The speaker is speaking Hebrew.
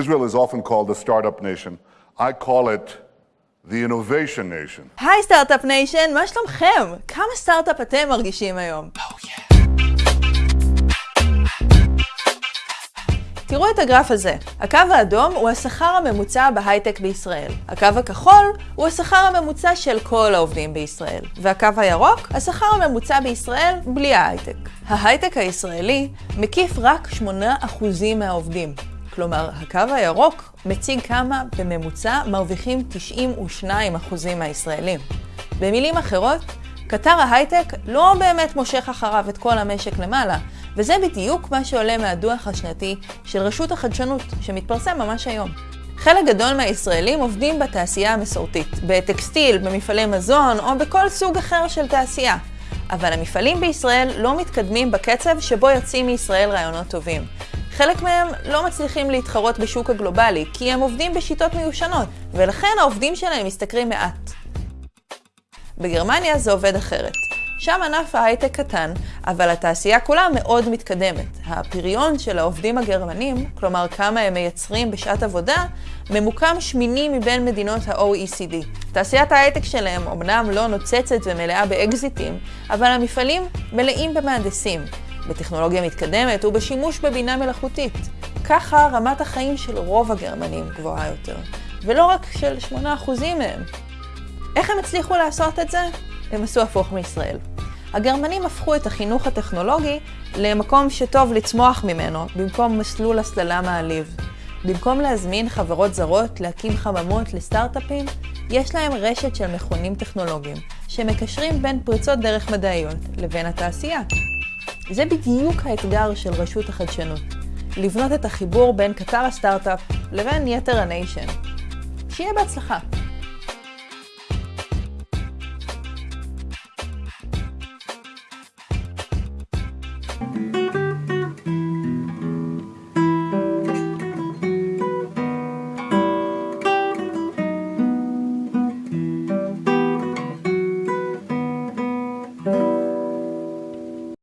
Israel is often called the startup nation. I call it the innovation nation. היי start-up nation, מה שלומכם? כמה סטארט-אפ אתם מרגישים היום? תראו את הגרף הזה. הקו האדום הוא השכר הממוצע בהייטק בישראל. הקו הכחול הוא השכר הממוצע של כל העובדים בישראל. והקו הירוק, השכר הממוצע בישראל בלי ההייטק. ההייטק הישראלי מקיף רק 8% מהעובדים. כלומר, הקו הירוק מציג כמה בממוצע מרוויחים 92% מהישראלים. במילים אחרות, קטר ההייטק לא באמת מושך אחריו את כל המשק למעלה, וזה בדיוק מה שעולה מהדוח השנתי של רשות החדשנות, שמתפרסם ממש היום. חלק גדול מהישראלים עובדים בתעשייה המסורתית, בטקסטיל, במפעלי מזון או בכל סוג אחר של תעשייה. אבל המפעלים בישראל לא מתקדמים בקצב שבו יוצאים מישראל רעיונות טובים. חלק מהם לא מצליחים להתחרות בשוק הגלובלי, כי הם עובדים בשיטות מיושנות, ולכן העובדים שלהם משתכרים מעט. בגרמניה זה עובד אחרת. שם ענף ההייטק קטן, אבל התעשייה כולה מאוד מתקדמת. הפריון של העובדים הגרמנים, כלומר כמה הם מייצרים בשעת עבודה, ממוקם שמיני מבין מדינות ה-OECD. תעשיית ההייטק שלהם אמנם לא נוצצת ומלאה באקזיטים, אבל המפעלים מלאים במהנדסים, בטכנולוגיה מתקדמת ובשימוש בבינה מלאכותית. ככה רמת החיים של רוב הגרמנים גבוהה יותר, ולא רק של 8% מהם. איך הם הצליחו לעשות את זה? הם עשו הפוך מישראל. הגרמנים הפכו את החינוך הטכנולוגי למקום שטוב לצמוח ממנו, במקום מסלול הסללה מעליב. במקום להזמין חברות זרות להקים חממות לסטארט-אפים, יש להם רשת של מכונים טכנולוגיים, שמקשרים בין פריצות דרך מדעיות לבין התעשייה. זה בדיוק האתגר של רשות החדשנות, לבנות את החיבור בין קטר הסטארט-אפ לבין יתר הניישן. שיהיה בהצלחה.